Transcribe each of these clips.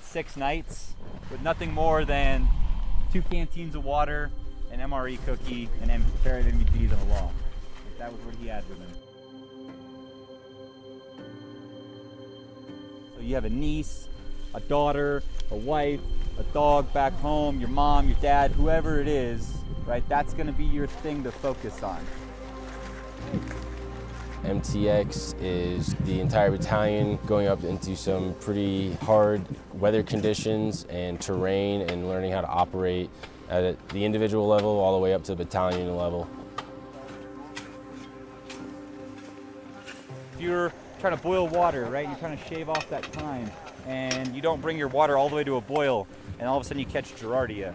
six nights with nothing more than two canteens of water, an MRE cookie, and a pair of MVPs on the wall. That was what he had with him. So you have a niece, a daughter, a wife, a dog back home, your mom, your dad, whoever it is, right? That's gonna be your thing to focus on. MTX is the entire battalion going up into some pretty hard weather conditions and terrain and learning how to operate at the individual level all the way up to the battalion level. If you're trying to boil water, right, you're trying to shave off that time, and you don't bring your water all the way to a boil, and all of a sudden you catch Giardia.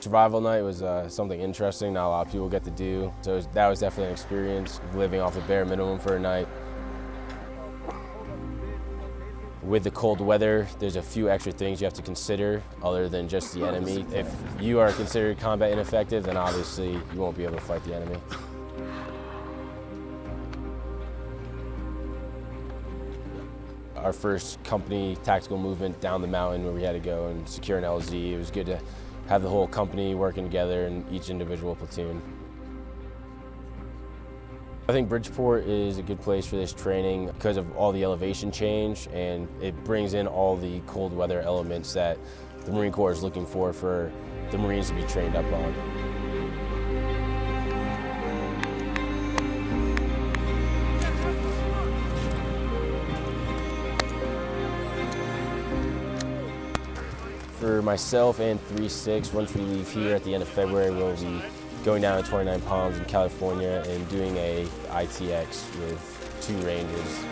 Survival night was uh, something interesting not a lot of people get to do. So that was definitely an experience, living off the bare minimum for a night. With the cold weather, there's a few extra things you have to consider other than just the enemy. If you are considered combat ineffective, then obviously you won't be able to fight the enemy. Our first company tactical movement down the mountain where we had to go and secure an LZ, it was good to have the whole company working together in each individual platoon. I think Bridgeport is a good place for this training because of all the elevation change and it brings in all the cold weather elements that the Marine Corps is looking for for the Marines to be trained up on. For myself and 3-6, once we leave here at the end of February, we'll be going down to 29 Palms in California and doing a ITX with two ranges.